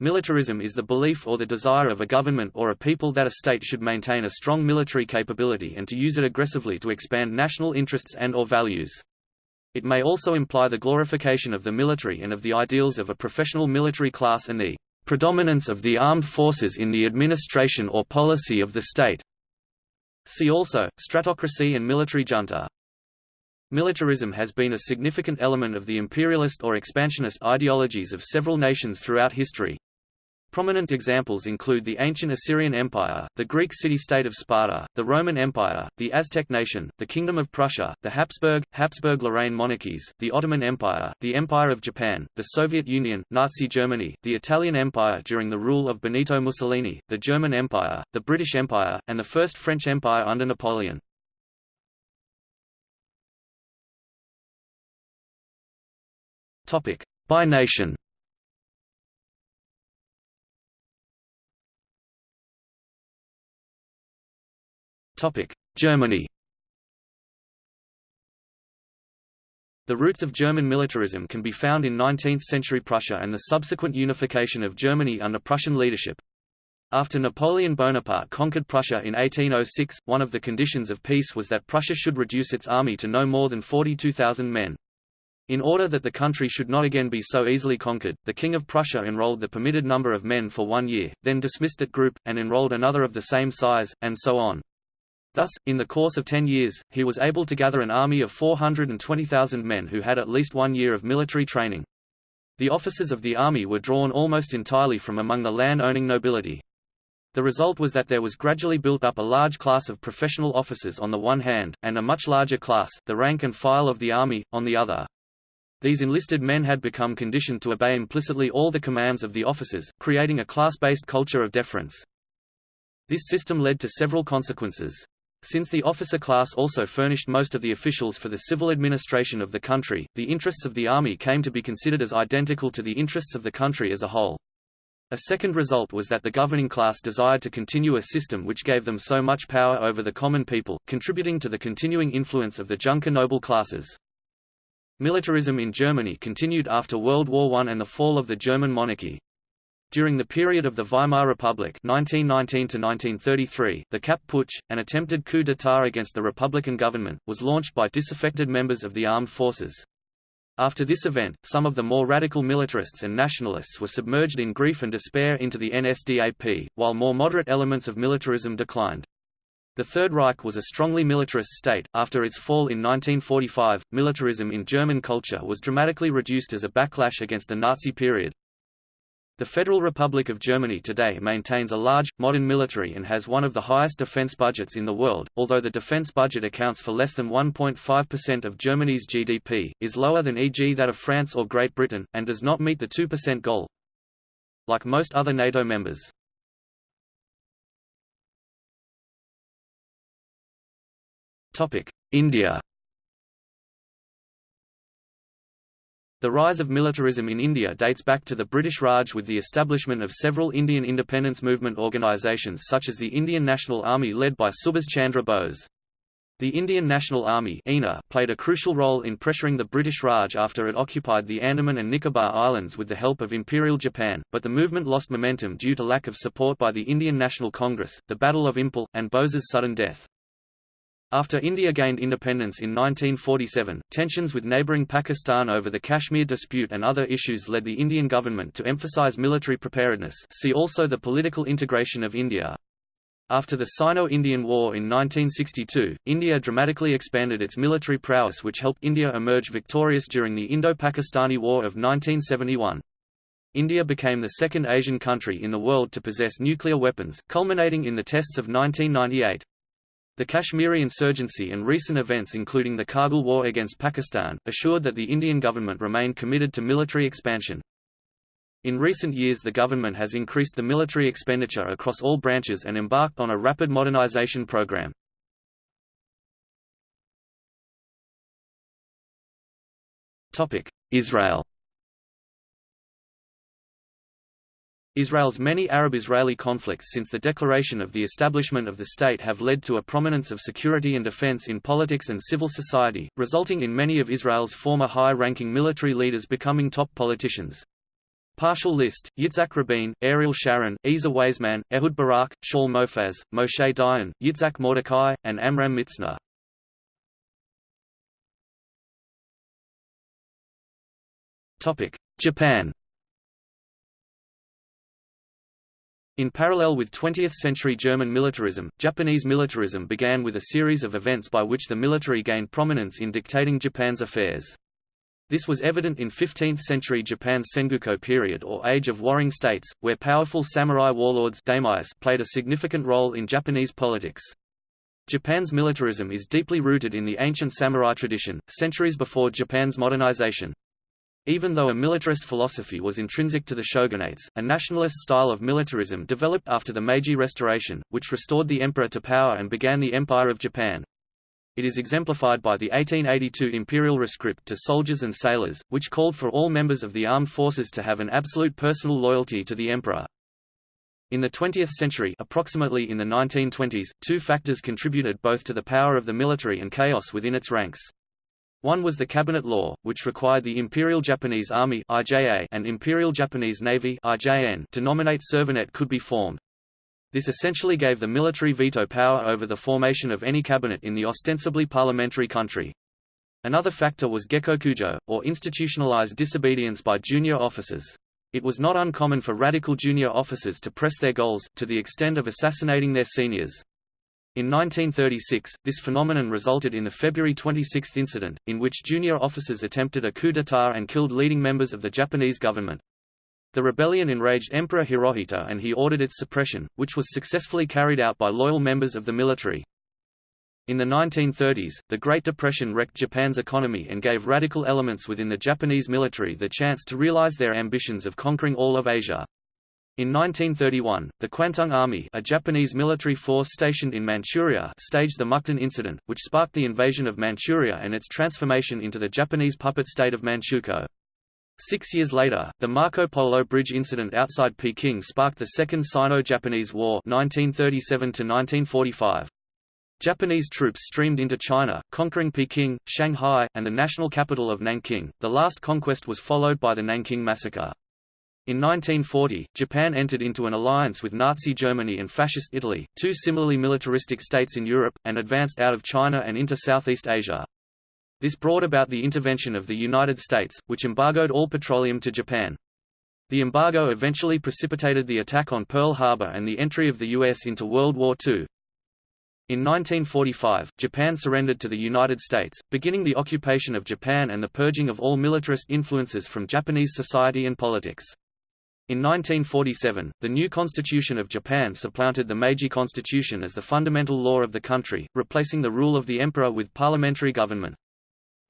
Militarism is the belief or the desire of a government or a people that a state should maintain a strong military capability and to use it aggressively to expand national interests and or values. It may also imply the glorification of the military and of the ideals of a professional military class and the predominance of the armed forces in the administration or policy of the state. See also, stratocracy and military junta. Militarism has been a significant element of the imperialist or expansionist ideologies of several nations throughout history. Prominent examples include the ancient Assyrian Empire, the Greek city-state of Sparta, the Roman Empire, the Aztec nation, the Kingdom of Prussia, the Habsburg, Habsburg-Lorraine monarchies, the Ottoman Empire, the Empire of Japan, the Soviet Union, Nazi Germany, the Italian Empire during the rule of Benito Mussolini, the German Empire, the British Empire, and the First French Empire under Napoleon. By nation Germany The roots of German militarism can be found in 19th-century Prussia and the subsequent unification of Germany under Prussian leadership. After Napoleon Bonaparte conquered Prussia in 1806, one of the conditions of peace was that Prussia should reduce its army to no more than 42,000 men. In order that the country should not again be so easily conquered, the King of Prussia enrolled the permitted number of men for one year, then dismissed that group, and enrolled another of the same size, and so on. Thus, in the course of ten years, he was able to gather an army of 420,000 men who had at least one year of military training. The officers of the army were drawn almost entirely from among the land-owning nobility. The result was that there was gradually built up a large class of professional officers on the one hand, and a much larger class, the rank and file of the army, on the other. These enlisted men had become conditioned to obey implicitly all the commands of the officers, creating a class-based culture of deference. This system led to several consequences. Since the officer class also furnished most of the officials for the civil administration of the country, the interests of the army came to be considered as identical to the interests of the country as a whole. A second result was that the governing class desired to continue a system which gave them so much power over the common people, contributing to the continuing influence of the Junker noble classes. Militarism in Germany continued after World War I and the fall of the German monarchy. During the period of the Weimar Republic 1919 the Kapp Putsch, an attempted coup d'état against the Republican government, was launched by disaffected members of the armed forces. After this event, some of the more radical militarists and nationalists were submerged in grief and despair into the NSDAP, while more moderate elements of militarism declined. The Third Reich was a strongly militarist state. After its fall in 1945, militarism in German culture was dramatically reduced as a backlash against the Nazi period. The Federal Republic of Germany today maintains a large, modern military and has one of the highest defense budgets in the world, although the defense budget accounts for less than 1.5% of Germany's GDP, is lower than e.g. that of France or Great Britain, and does not meet the 2% goal. Like most other NATO members. India The rise of militarism in India dates back to the British Raj with the establishment of several Indian independence movement organisations such as the Indian National Army led by Subhas Chandra Bose. The Indian National Army played a crucial role in pressuring the British Raj after it occupied the Andaman and Nicobar Islands with the help of Imperial Japan, but the movement lost momentum due to lack of support by the Indian National Congress, the Battle of Imphal, and Bose's sudden death. After India gained independence in 1947, tensions with neighbouring Pakistan over the Kashmir dispute and other issues led the Indian government to emphasise military preparedness see also the political integration of India. After the Sino-Indian War in 1962, India dramatically expanded its military prowess which helped India emerge victorious during the Indo-Pakistani War of 1971. India became the second Asian country in the world to possess nuclear weapons, culminating in the tests of 1998. The Kashmiri insurgency and recent events including the Kargil War against Pakistan, assured that the Indian government remained committed to military expansion. In recent years the government has increased the military expenditure across all branches and embarked on a rapid modernization program. Israel Israel's many Arab-Israeli conflicts since the declaration of the establishment of the state have led to a prominence of security and defense in politics and civil society, resulting in many of Israel's former high-ranking military leaders becoming top politicians. Partial list, Yitzhak Rabin, Ariel Sharon, Ezer Weizmann, Ehud Barak, Shaul Mofaz, Moshe Dayan, Yitzhak Mordechai, and Amram Mitzna. Japan In parallel with 20th-century German militarism, Japanese militarism began with a series of events by which the military gained prominence in dictating Japan's affairs. This was evident in 15th-century Japan's Sengoku period or Age of Warring States, where powerful samurai warlords played a significant role in Japanese politics. Japan's militarism is deeply rooted in the ancient samurai tradition, centuries before Japan's modernization. Even though a militarist philosophy was intrinsic to the shogunates, a nationalist style of militarism developed after the Meiji Restoration, which restored the emperor to power and began the Empire of Japan. It is exemplified by the 1882 imperial rescript to soldiers and sailors, which called for all members of the armed forces to have an absolute personal loyalty to the emperor. In the 20th century approximately in the 1920s, two factors contributed both to the power of the military and chaos within its ranks. One was the Cabinet Law, which required the Imperial Japanese Army and Imperial Japanese Navy to nominate servanet could be formed. This essentially gave the military veto power over the formation of any cabinet in the ostensibly parliamentary country. Another factor was gekokujo, or institutionalized disobedience by junior officers. It was not uncommon for radical junior officers to press their goals, to the extent of assassinating their seniors. In 1936, this phenomenon resulted in the February 26 incident, in which junior officers attempted a coup d'état and killed leading members of the Japanese government. The rebellion enraged Emperor Hirohito and he ordered its suppression, which was successfully carried out by loyal members of the military. In the 1930s, the Great Depression wrecked Japan's economy and gave radical elements within the Japanese military the chance to realize their ambitions of conquering all of Asia. In 1931, the Kwantung Army a Japanese military force stationed in Manchuria staged the Mukden Incident, which sparked the invasion of Manchuria and its transformation into the Japanese puppet state of Manchukuo. Six years later, the Marco Polo Bridge incident outside Peking sparked the Second Sino-Japanese War 1937 Japanese troops streamed into China, conquering Peking, Shanghai, and the national capital of Nanking. The last conquest was followed by the Nanking Massacre. In 1940, Japan entered into an alliance with Nazi Germany and Fascist Italy, two similarly militaristic states in Europe, and advanced out of China and into Southeast Asia. This brought about the intervention of the United States, which embargoed all petroleum to Japan. The embargo eventually precipitated the attack on Pearl Harbor and the entry of the U.S. into World War II. In 1945, Japan surrendered to the United States, beginning the occupation of Japan and the purging of all militarist influences from Japanese society and politics. In 1947, the new Constitution of Japan supplanted the Meiji Constitution as the fundamental law of the country, replacing the rule of the emperor with parliamentary government.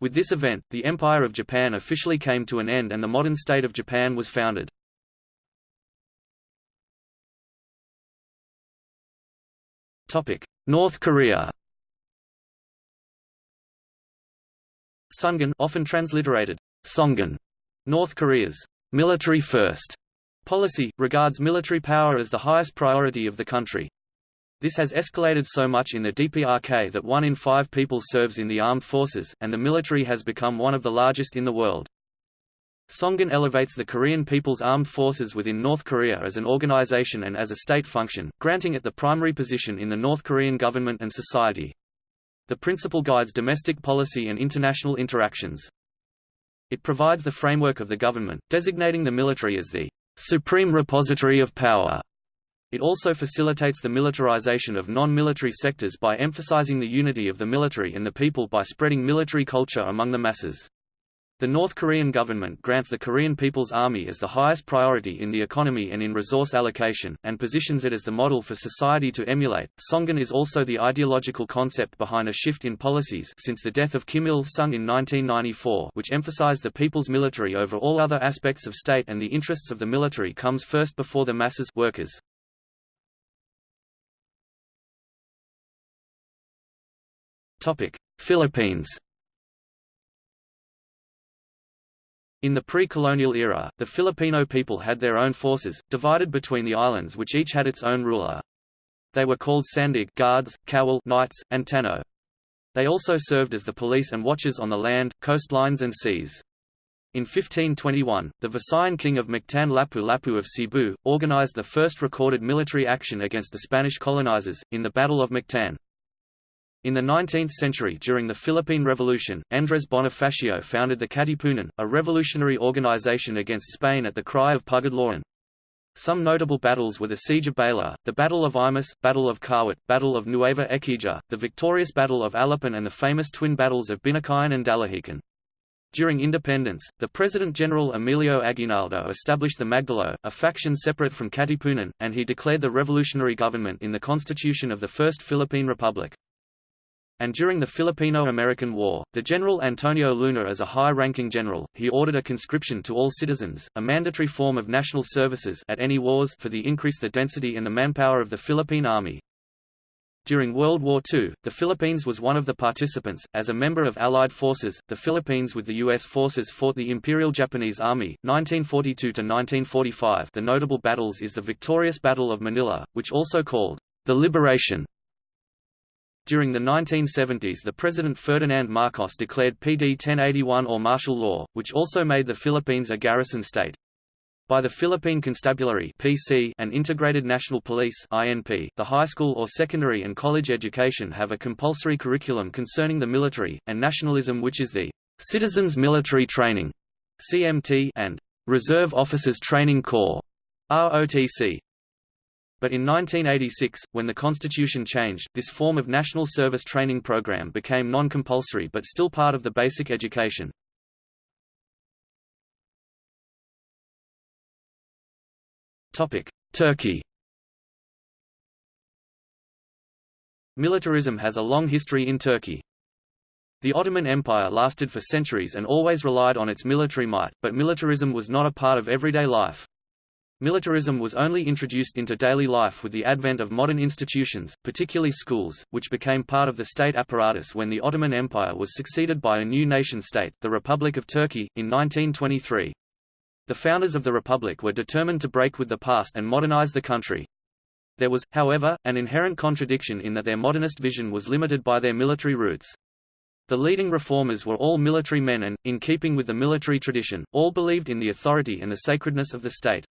With this event, the Empire of Japan officially came to an end and the modern state of Japan was founded. North Korea Sungun often transliterated, Songun, North Korea's military first Policy, regards military power as the highest priority of the country. This has escalated so much in the DPRK that one in five people serves in the armed forces, and the military has become one of the largest in the world. Songun elevates the Korean People's Armed Forces within North Korea as an organization and as a state function, granting it the primary position in the North Korean government and society. The principle guides domestic policy and international interactions. It provides the framework of the government, designating the military as the supreme repository of power. It also facilitates the militarization of non-military sectors by emphasizing the unity of the military and the people by spreading military culture among the masses. The North Korean government grants the Korean People's Army as the highest priority in the economy and in resource allocation, and positions it as the model for society to emulate. Songun is also the ideological concept behind a shift in policies since the death of Kim Il-sung in 1994 which emphasized the people's military over all other aspects of state and the interests of the military comes first before the masses workers. Philippines In the pre-colonial era, the Filipino people had their own forces, divided between the islands which each had its own ruler. They were called Sandig guards, Kawal knights, and Tano. They also served as the police and watchers on the land, coastlines and seas. In 1521, the Visayan king of Mactan Lapu Lapu of Cebu, organized the first recorded military action against the Spanish colonizers, in the Battle of Mactan. In the 19th century during the Philippine Revolution, Andres Bonifacio founded the Katipunan, a revolutionary organization against Spain at the cry of Pugad Some notable battles were the Siege of Baler, the Battle of Imus, Battle of Kawit, Battle of Nueva Ecija, the victorious Battle of Alapan and the famous twin battles of Binakayan and Dalahican. During independence, the President-General Emilio Aguinaldo established the Magdalo, a faction separate from Katipunan, and he declared the revolutionary government in the constitution of the First Philippine Republic. And during the Filipino-American War, the General Antonio Luna as a high-ranking general, he ordered a conscription to all citizens, a mandatory form of national services at any wars for the increase the density and the manpower of the Philippine Army. During World War II, the Philippines was one of the participants. As a member of Allied forces, the Philippines with the U.S. forces fought the Imperial Japanese Army, 1942–1945 The notable battles is the victorious Battle of Manila, which also called the Liberation. During the 1970s the President Ferdinand Marcos declared PD 1081 or martial law, which also made the Philippines a garrison state by the Philippine Constabulary (PC) and Integrated National Police (INP). The high school or secondary and college education have a compulsory curriculum concerning the military and nationalism which is the Citizens Military Training (CMT) and Reserve Officers Training Corps (ROTC). But in 1986, when the Constitution changed, this form of national service training program became non-compulsory but still part of the basic education. Turkey Militarism has a long history in Turkey. The Ottoman Empire lasted for centuries and always relied on its military might, but militarism was not a part of everyday life. Militarism was only introduced into daily life with the advent of modern institutions, particularly schools, which became part of the state apparatus when the Ottoman Empire was succeeded by a new nation-state, the Republic of Turkey, in 1923. The founders of the Republic were determined to break with the past and modernize the country. There was, however, an inherent contradiction in that their modernist vision was limited by their military roots. The leading reformers were all military men and, in keeping with the military tradition, all believed in the authority and the sacredness of the state.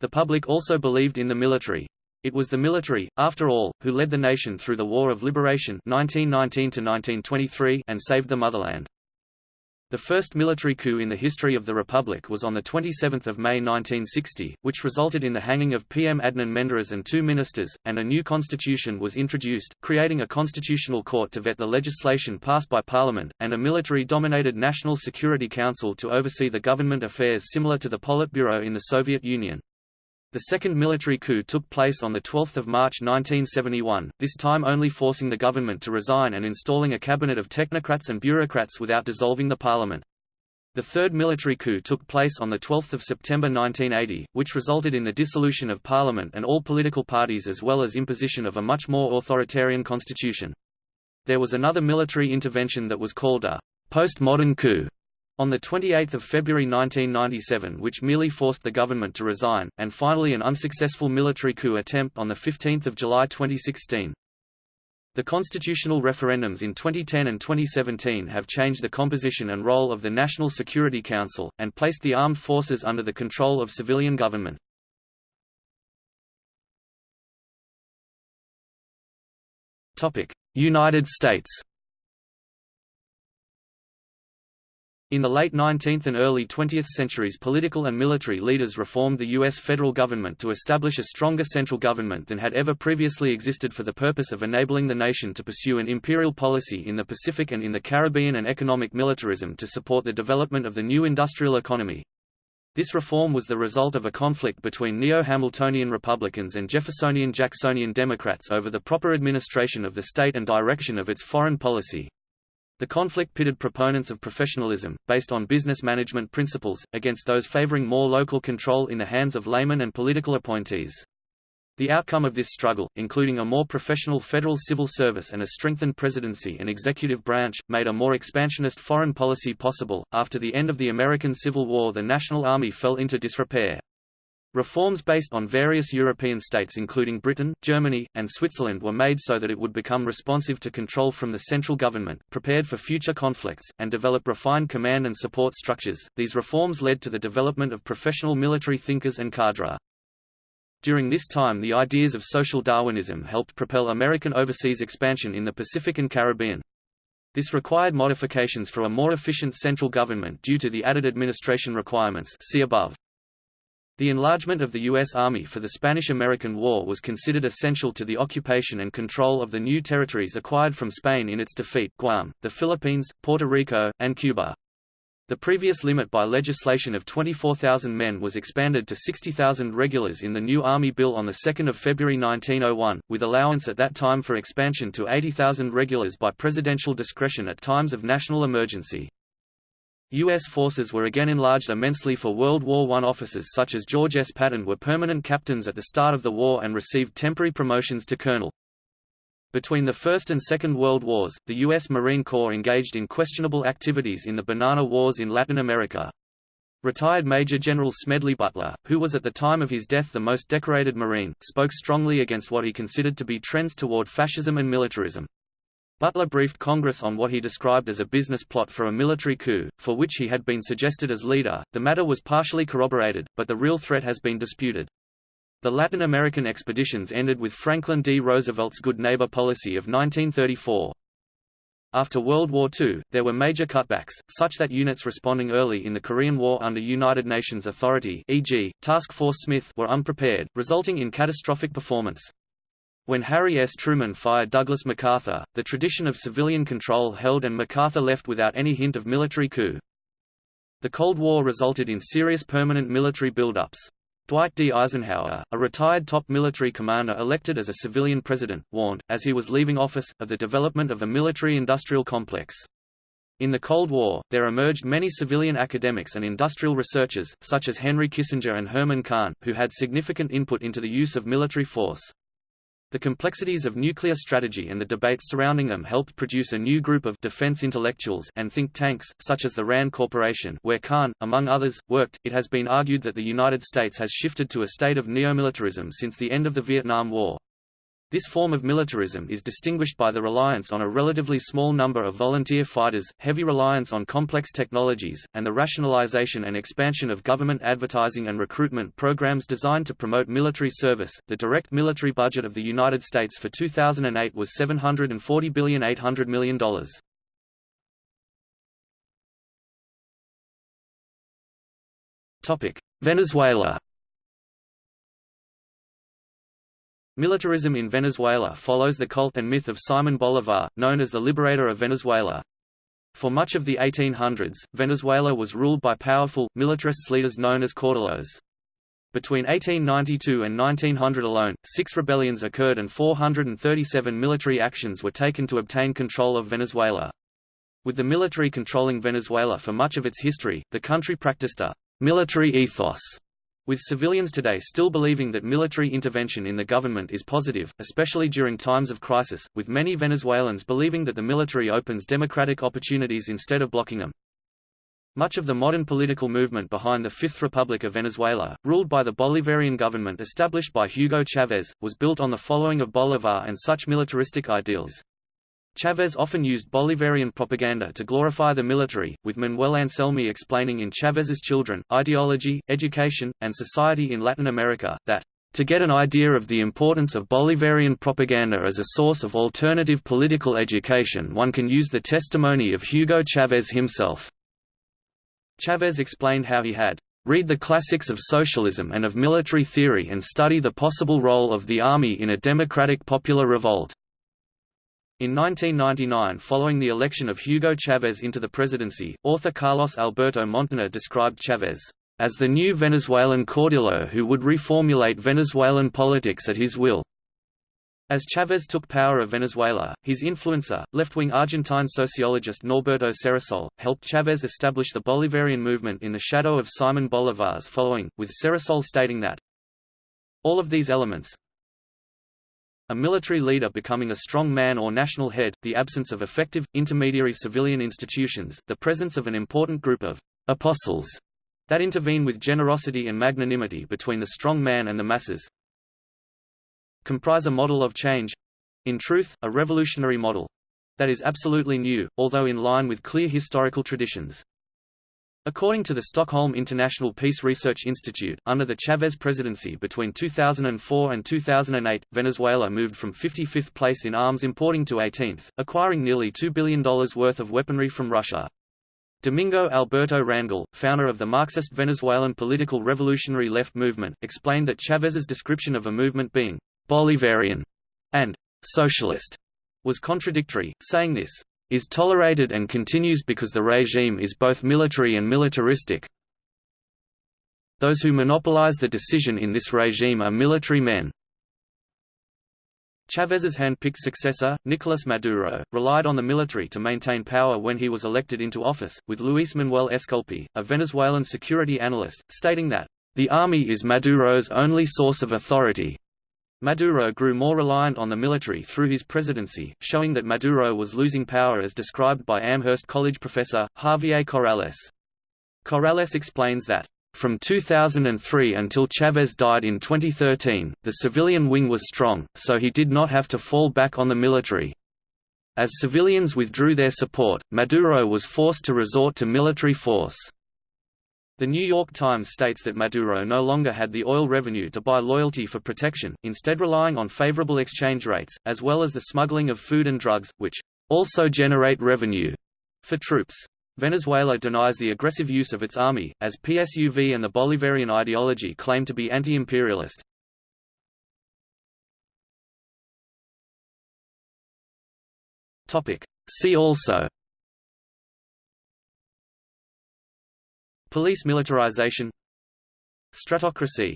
The public also believed in the military. It was the military, after all, who led the nation through the War of Liberation 1919 and saved the motherland. The first military coup in the history of the Republic was on 27 May 1960, which resulted in the hanging of PM Adnan Menderes and two ministers, and a new constitution was introduced, creating a constitutional court to vet the legislation passed by Parliament, and a military-dominated National Security Council to oversee the government affairs similar to the Politburo in the Soviet Union. The second military coup took place on 12 March 1971, this time only forcing the government to resign and installing a cabinet of technocrats and bureaucrats without dissolving the parliament. The third military coup took place on 12 September 1980, which resulted in the dissolution of parliament and all political parties as well as imposition of a much more authoritarian constitution. There was another military intervention that was called a post-modern coup, on 28 February 1997 which merely forced the government to resign, and finally an unsuccessful military coup attempt on 15 July 2016. The constitutional referendums in 2010 and 2017 have changed the composition and role of the National Security Council, and placed the armed forces under the control of civilian government. United States In the late 19th and early 20th centuries political and military leaders reformed the U.S. federal government to establish a stronger central government than had ever previously existed for the purpose of enabling the nation to pursue an imperial policy in the Pacific and in the Caribbean and economic militarism to support the development of the new industrial economy. This reform was the result of a conflict between neo-Hamiltonian Republicans and Jeffersonian-Jacksonian Democrats over the proper administration of the state and direction of its foreign policy. The conflict pitted proponents of professionalism, based on business management principles, against those favoring more local control in the hands of laymen and political appointees. The outcome of this struggle, including a more professional federal civil service and a strengthened presidency and executive branch, made a more expansionist foreign policy possible. After the end of the American Civil War, the National Army fell into disrepair. Reforms based on various European states including Britain, Germany, and Switzerland were made so that it would become responsive to control from the central government, prepared for future conflicts, and develop refined command and support structures. These reforms led to the development of professional military thinkers and cadre. During this time the ideas of social Darwinism helped propel American overseas expansion in the Pacific and Caribbean. This required modifications for a more efficient central government due to the added administration requirements see above. The enlargement of the U.S. Army for the Spanish–American War was considered essential to the occupation and control of the new territories acquired from Spain in its defeat Guam, the Philippines, Puerto Rico, and Cuba. The previous limit by legislation of 24,000 men was expanded to 60,000 regulars in the new Army Bill on 2 February 1901, with allowance at that time for expansion to 80,000 regulars by presidential discretion at times of national emergency. U.S. forces were again enlarged immensely for World War I. Officers such as George S. Patton were permanent captains at the start of the war and received temporary promotions to colonel. Between the First and Second World Wars, the U.S. Marine Corps engaged in questionable activities in the Banana Wars in Latin America. Retired Major General Smedley Butler, who was at the time of his death the most decorated Marine, spoke strongly against what he considered to be trends toward fascism and militarism. Butler briefed Congress on what he described as a business plot for a military coup, for which he had been suggested as leader. The matter was partially corroborated, but the real threat has been disputed. The Latin American expeditions ended with Franklin D. Roosevelt's good neighbor policy of 1934. After World War II, there were major cutbacks, such that units responding early in the Korean War under United Nations authority e.g., Task Force Smith were unprepared, resulting in catastrophic performance. When Harry S. Truman fired Douglas MacArthur, the tradition of civilian control held and MacArthur left without any hint of military coup. The Cold War resulted in serious permanent military buildups. Dwight D. Eisenhower, a retired top military commander elected as a civilian president, warned, as he was leaving office, of the development of a military-industrial complex. In the Cold War, there emerged many civilian academics and industrial researchers, such as Henry Kissinger and Herman Kahn, who had significant input into the use of military force. The complexities of nuclear strategy and the debates surrounding them helped produce a new group of defense intellectuals and think tanks, such as the RAND Corporation, where Kahn, among others, worked. It has been argued that the United States has shifted to a state of neomilitarism since the end of the Vietnam War. This form of militarism is distinguished by the reliance on a relatively small number of volunteer fighters, heavy reliance on complex technologies, and the rationalization and expansion of government advertising and recruitment programs designed to promote military service. The direct military budget of the United States for 2008 was $740,800 million. Topic: Venezuela Militarism in Venezuela follows the cult and myth of Simon Bolivar, known as the liberator of Venezuela. For much of the 1800s, Venezuela was ruled by powerful, militarist leaders known as caudillos. Between 1892 and 1900 alone, six rebellions occurred and 437 military actions were taken to obtain control of Venezuela. With the military controlling Venezuela for much of its history, the country practiced a military ethos with civilians today still believing that military intervention in the government is positive, especially during times of crisis, with many Venezuelans believing that the military opens democratic opportunities instead of blocking them. Much of the modern political movement behind the Fifth Republic of Venezuela, ruled by the Bolivarian government established by Hugo Chavez, was built on the following of Bolivar and such militaristic ideals. Chavez often used Bolivarian propaganda to glorify the military, with Manuel Anselmi explaining in Chavez's Children, Ideology, Education, and Society in Latin America, that to get an idea of the importance of Bolivarian propaganda as a source of alternative political education one can use the testimony of Hugo Chavez himself. Chavez explained how he had read the classics of socialism and of military theory and study the possible role of the army in a democratic popular revolt. In 1999 following the election of Hugo Chavez into the presidency, author Carlos Alberto Montaner described Chavez as the new Venezuelan caudillo who would reformulate Venezuelan politics at his will. As Chavez took power of Venezuela, his influencer, left-wing Argentine sociologist Norberto Ceresole, helped Chavez establish the Bolivarian movement in the shadow of Simon Bolivar's following, with Ceresole stating that all of these elements, a military leader becoming a strong man or national head, the absence of effective, intermediary civilian institutions, the presence of an important group of apostles that intervene with generosity and magnanimity between the strong man and the masses comprise a model of change in truth, a revolutionary model that is absolutely new, although in line with clear historical traditions. According to the Stockholm International Peace Research Institute, under the Chavez presidency between 2004 and 2008, Venezuela moved from 55th place in arms importing to 18th, acquiring nearly $2 billion worth of weaponry from Russia. Domingo Alberto Rangel, founder of the Marxist Venezuelan political revolutionary left movement, explained that Chavez's description of a movement being Bolivarian and socialist was contradictory, saying this is tolerated and continues because the regime is both military and militaristic. Those who monopolize the decision in this regime are military men, Chavez's hand-picked successor, Nicolas Maduro, relied on the military to maintain power when he was elected into office, with Luis Manuel Esculpi, a Venezuelan security analyst, stating that, "...the army is Maduro's only source of authority." Maduro grew more reliant on the military through his presidency, showing that Maduro was losing power as described by Amherst College professor, Javier Corrales. Corrales explains that, from 2003 until Chavez died in 2013, the civilian wing was strong, so he did not have to fall back on the military. As civilians withdrew their support, Maduro was forced to resort to military force. The New York Times states that Maduro no longer had the oil revenue to buy loyalty for protection, instead relying on favorable exchange rates, as well as the smuggling of food and drugs, which also generate revenue for troops. Venezuela denies the aggressive use of its army, as PSUV and the Bolivarian ideology claim to be anti-imperialist. See also Police militarization. Stratocracy